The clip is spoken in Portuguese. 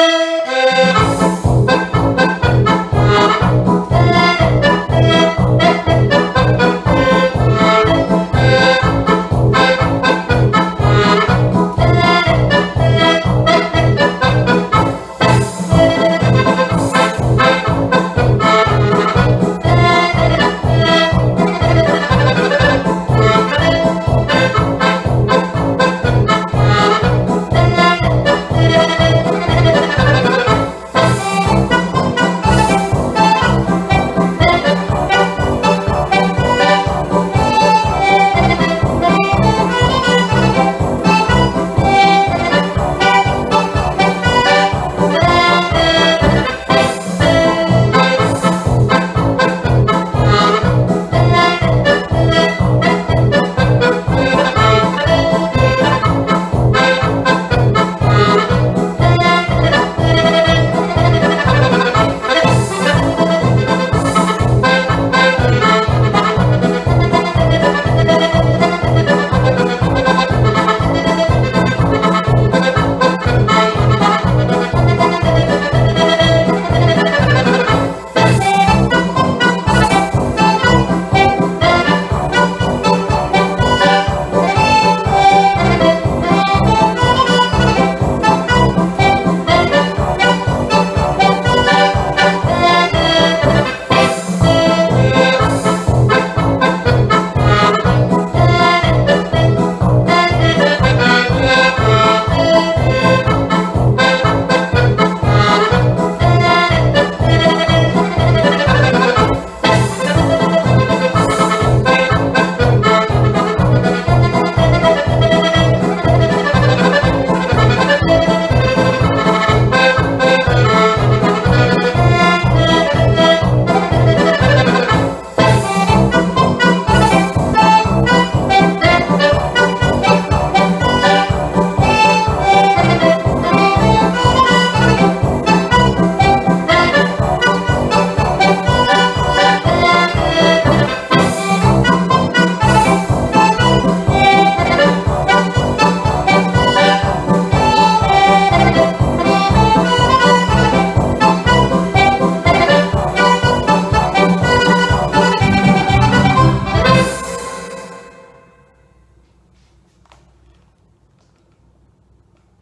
Música